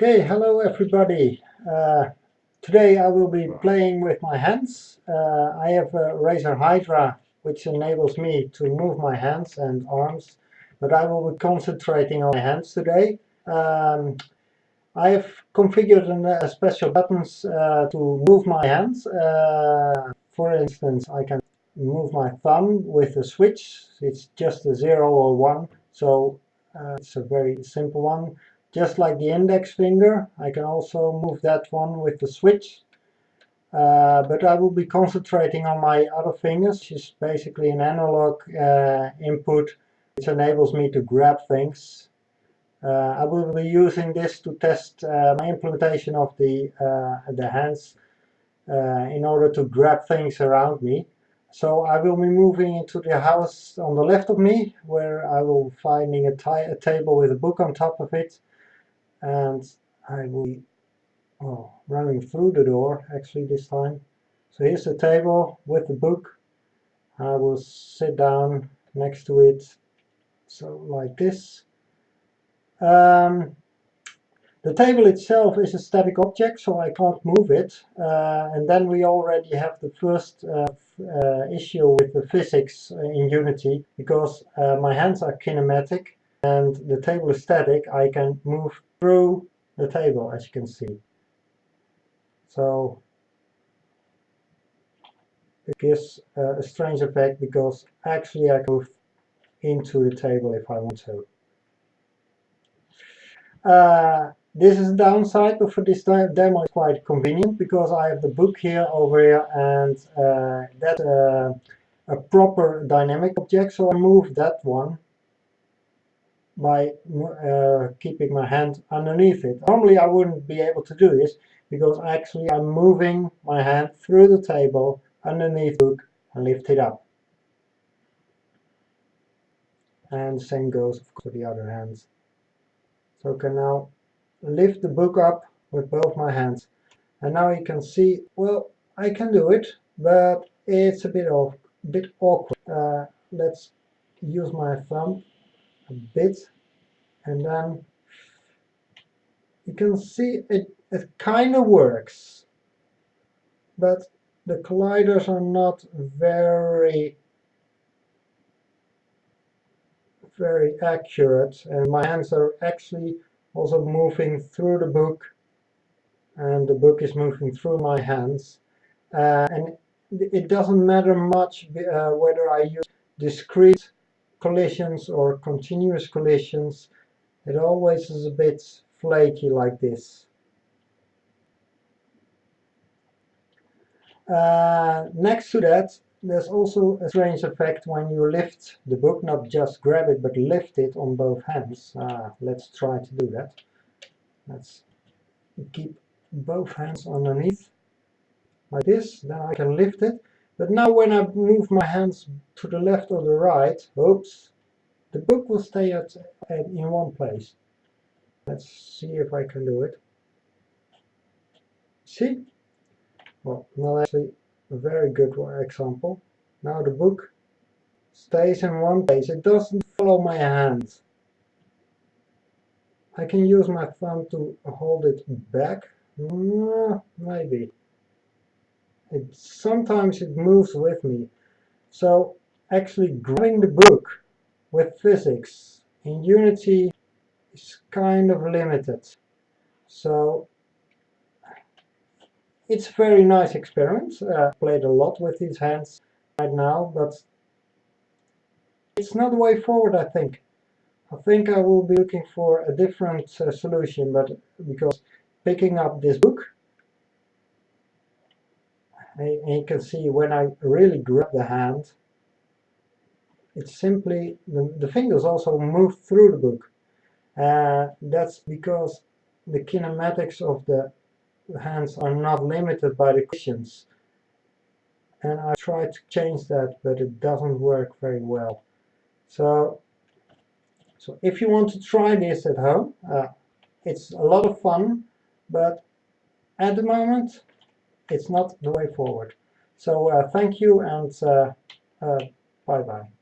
Okay, hello everybody. Uh, today I will be playing with my hands. Uh, I have a Razer Hydra which enables me to move my hands and arms, but I will be concentrating on my hands today. Um, I have configured an, uh, special buttons uh, to move my hands. Uh, for instance, I can move my thumb with a switch. It's just a 0 or 1, so uh, it's a very simple one. Just like the index finger, I can also move that one with the switch. Uh, but I will be concentrating on my other fingers, which is basically an analog uh, input which enables me to grab things. Uh, I will be using this to test uh, my implementation of the, uh, the hands uh, in order to grab things around me. So I will be moving into the house on the left of me, where I will finding a, a table with a book on top of it and I will oh, running through the door actually this time. So here's the table with the book. I will sit down next to it, so like this. Um, the table itself is a static object, so I can't move it. Uh, and then we already have the first uh, uh, issue with the physics in Unity, because uh, my hands are kinematic and the table is static, I can move through the table as you can see. So it gives a strange effect because actually I can move into the table if I want to. Uh, this is the downside, but for this demo it's quite convenient because I have the book here over here and uh, that's uh, a proper dynamic object, so I move that one by uh, keeping my hand underneath it. Normally I wouldn't be able to do this because actually I'm moving my hand through the table underneath the book and lift it up. And the same goes for the other hands. So I can now lift the book up with both my hands. And now you can see, well, I can do it, but it's a bit, of, bit awkward. Uh, let's use my thumb a bit and then you can see it, it kind of works but the colliders are not very very accurate and my hands are actually also moving through the book and the book is moving through my hands uh, and it doesn't matter much uh, whether I use discrete collisions or continuous collisions it always is a bit flaky like this. Uh, next to that there's also a strange effect when you lift the book not just grab it but lift it on both hands. Uh, let's try to do that. Let's keep both hands underneath like this then I can lift it but now when I move my hands to the left or the right, oops, the book will stay at, at in one place. Let's see if I can do it. See? Well, not actually a very good example. Now the book stays in one place. It doesn't follow my hand. I can use my thumb to hold it back. Mm, maybe it sometimes it moves with me. So actually grabbing the book with physics in Unity is kind of limited. So it's a very nice experiment. Uh, played a lot with these hands right now, but it's not the way forward, I think. I think I will be looking for a different uh, solution, but because picking up this book and you can see when I really grab the hand it's simply the, the fingers also move through the book. Uh, that's because the kinematics of the hands are not limited by the collisions and I try to change that but it doesn't work very well. So so if you want to try this at home uh, it's a lot of fun but at the moment it's not the way forward. So uh, thank you and uh, uh, bye bye.